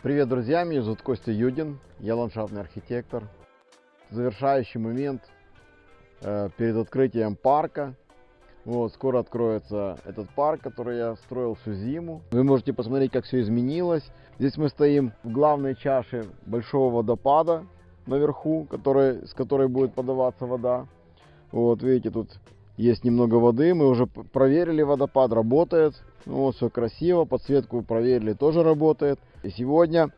Привет, друзья! Меня зовут Костя Юдин, я ландшафтный архитектор. Завершающий момент э, перед открытием парка. Вот, скоро откроется этот парк, который я строил всю зиму. Вы можете посмотреть, как все изменилось. Здесь мы стоим в главной чаше большого водопада наверху, который, с которой будет подаваться вода. Вот, видите, тут есть немного воды. Мы уже проверили водопад, работает. Вот, все красиво. Подсветку проверили, тоже работает. И сегодня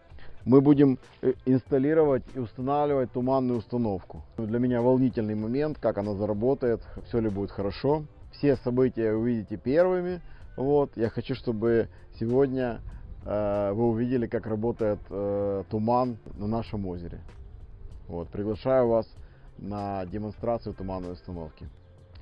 мы будем э, инсталлировать и устанавливать туманную установку. Для меня волнительный момент, как она заработает, все ли будет хорошо. Все события увидите первыми. Вот, я хочу, чтобы сегодня э, вы увидели, как работает э, туман на нашем озере. Вот, приглашаю вас на демонстрацию туманной установки.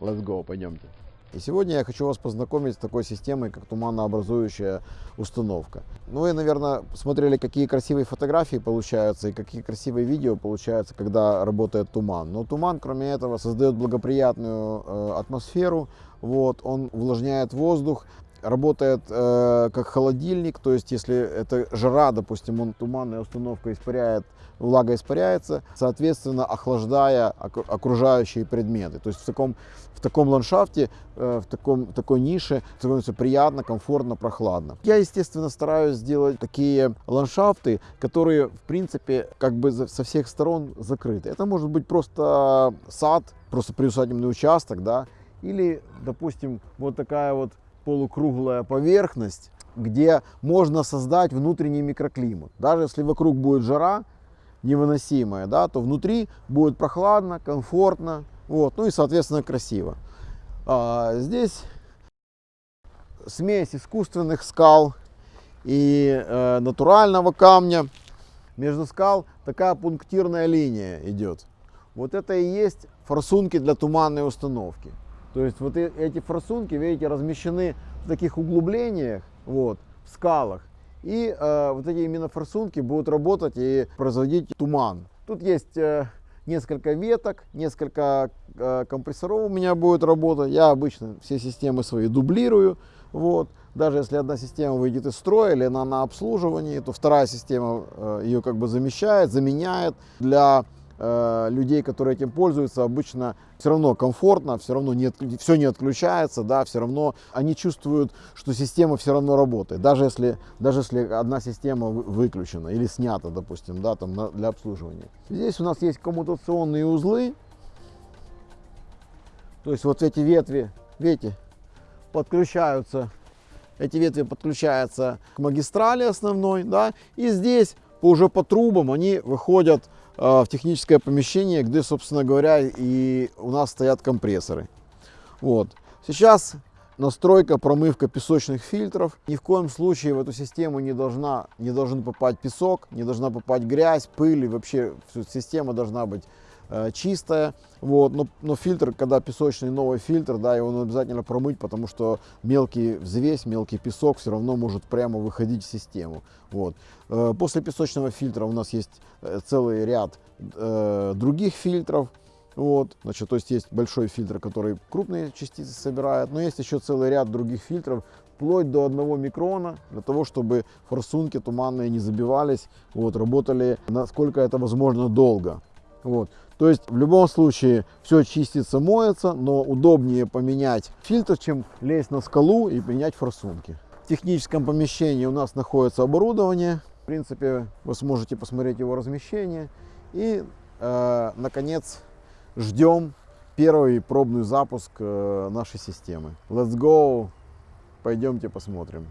Let's go, пойдемте. И сегодня я хочу вас познакомить с такой системой, как туманообразующая установка. Ну, вы, наверное, смотрели, какие красивые фотографии получаются и какие красивые видео получаются, когда работает туман. Но туман, кроме этого, создает благоприятную э, атмосферу, вот, он увлажняет воздух, работает э, как холодильник, то есть если это жара, допустим, он туманная установка испаряет, влага испаряется, соответственно, охлаждая окружающие предметы. То есть в таком, в таком ландшафте, э, в таком, такой нише становится приятно, комфортно, прохладно. Я, естественно, стараюсь сделать такие ландшафты, которые, в принципе, как бы со всех сторон закрыты. Это может быть просто сад, просто приусадебный участок, да, или, допустим, вот такая вот полукруглая поверхность, где можно создать внутренний микроклимат. Даже если вокруг будет жара невыносимая, да, то внутри будет прохладно, комфортно, вот, ну и соответственно красиво. А, здесь смесь искусственных скал и э, натурального камня. Между скал такая пунктирная линия идет. Вот это и есть форсунки для туманной установки. То есть вот эти форсунки, видите, размещены в таких углублениях, вот, в скалах. И э, вот эти именно форсунки будут работать и производить туман. Тут есть э, несколько веток, несколько э, компрессоров у меня будет работать. Я обычно все системы свои дублирую. Вот. Даже если одна система выйдет из строя или она на обслуживании, то вторая система э, ее как бы замещает, заменяет. Для Э, людей, которые этим пользуются, обычно все равно комфортно, все равно не, все не отключается, да, все равно они чувствуют, что система все равно работает, даже если, даже если одна система выключена или снята, допустим, да, там на, для обслуживания. Здесь у нас есть коммутационные узлы, то есть вот эти ветви, видите, подключаются, эти ветви подключаются к магистрали основной, да, и здесь уже по трубам они выходят а, в техническое помещение, где, собственно говоря, и у нас стоят компрессоры. Вот. Сейчас настройка, промывка песочных фильтров. Ни в коем случае в эту систему не, должна, не должен попасть песок, не должна попасть грязь, пыль, и вообще система должна быть Э, чистая, вот, но, но фильтр, когда песочный новый фильтр, да, его нужно обязательно промыть, потому что мелкий взвесь, мелкий песок все равно может прямо выходить в систему, вот. Э, после песочного фильтра у нас есть э, целый ряд э, других фильтров, вот, значит, то есть есть большой фильтр, который крупные частицы собирает, но есть еще целый ряд других фильтров, вплоть до одного микрона, для того, чтобы форсунки туманные не забивались, вот, работали насколько это возможно долго. Вот. То есть в любом случае все чистится, моется, но удобнее поменять фильтр, чем лезть на скалу и менять форсунки. В техническом помещении у нас находится оборудование. В принципе, вы сможете посмотреть его размещение. И, э, наконец, ждем первый пробный запуск э, нашей системы. Let's go! Пойдемте посмотрим.